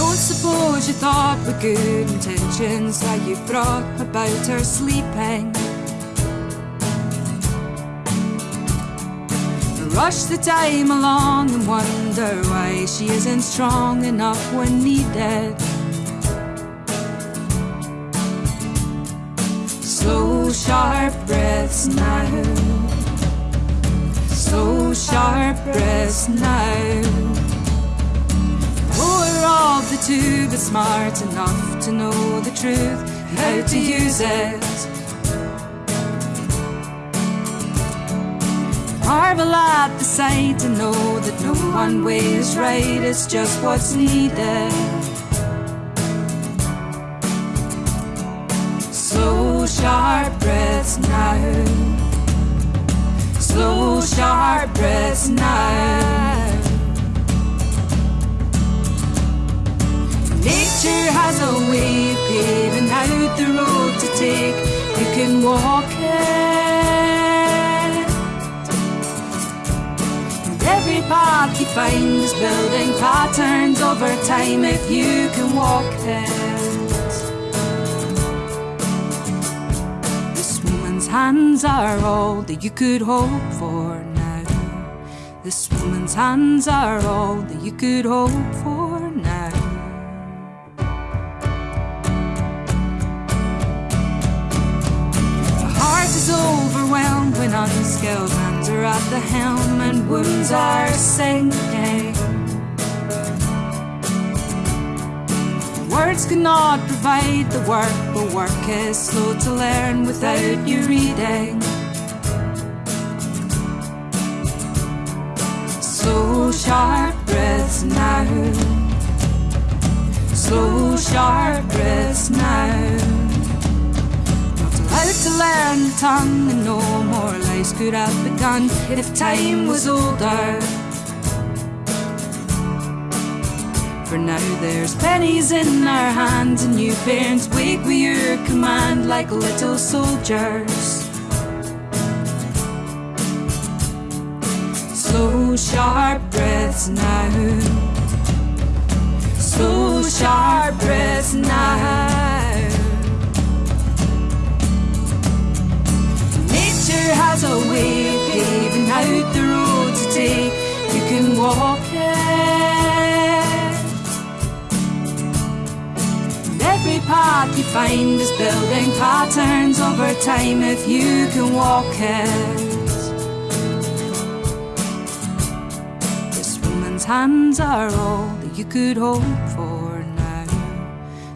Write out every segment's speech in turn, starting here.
Don't suppose you thought with good intentions that you brought about her sleeping. Rush the time along and wonder why she isn't strong enough when needed. Slow, sharp breaths now. Slow, sharp breaths now. Two, but smart enough to know the truth and how to use it. Marvel at the sight and know that no one way is right, it's just what's needed. Slow, sharp breaths now. Slow, sharp breaths now. You can walk it. And every path you find is building patterns over time if you can walk it. This woman's hands are all that you could hope for now. This woman's hands are all that you could hope for now. When unskilled hands are at the helm and wounds are sinking. Words cannot provide the work, but work is slow to learn without you reading. Slow, sharp breaths now. Slow, sharp breaths now. Allowed to learn the tongue, and no lives could have begun if time was older. For now there's pennies in our hands, and you parents wake with your command like little soldiers. Slow, sharp breaths now. Slow, sharp You can walk it. And every path you find is building patterns over time if you can walk it. This woman's hands are all that you could hope for now.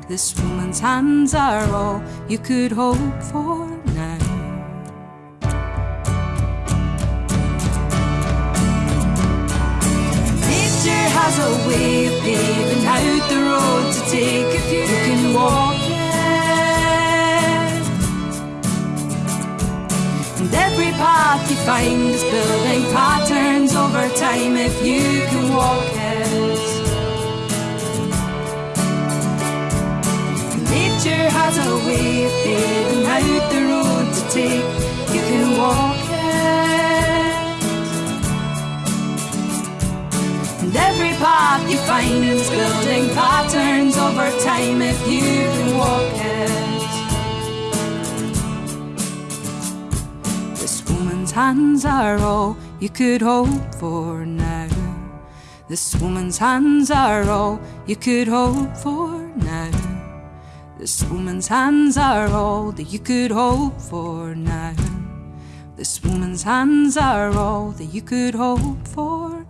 This woman's hands are all you could hope for now. Nature has a way of paving out the road to take if you can walk it. And every path you find is building patterns over time if you can walk it. Nature has a way of paving out the road you building patterns over time if you can walk it. This woman's hands are all you could hope for now. This woman's hands are all you could hope for now. This woman's hands are all that you could hope for now. This woman's hands are all that you could hope for